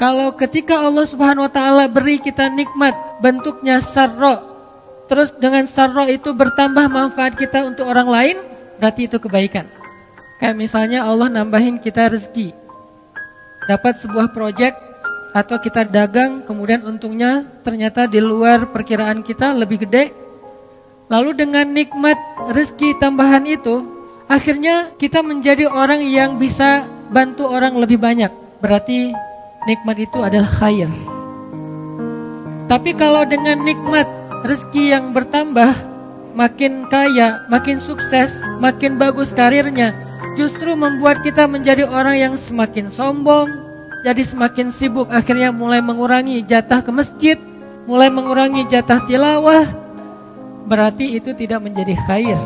Kalau ketika Allah Subhanahu wa taala beri kita nikmat bentuknya sarro, terus dengan sarro itu bertambah manfaat kita untuk orang lain, berarti itu kebaikan. Kayak misalnya Allah nambahin kita rezeki. Dapat sebuah proyek atau kita dagang kemudian untungnya ternyata di luar perkiraan kita lebih gede. Lalu dengan nikmat rezeki tambahan itu, akhirnya kita menjadi orang yang bisa bantu orang lebih banyak. Berarti nikmat itu adalah khair. Tapi kalau dengan nikmat rezeki yang bertambah, makin kaya, makin sukses, makin bagus karirnya, justru membuat kita menjadi orang yang semakin sombong, jadi semakin sibuk, akhirnya mulai mengurangi jatah ke masjid, mulai mengurangi jatah tilawah, berarti itu tidak menjadi khair.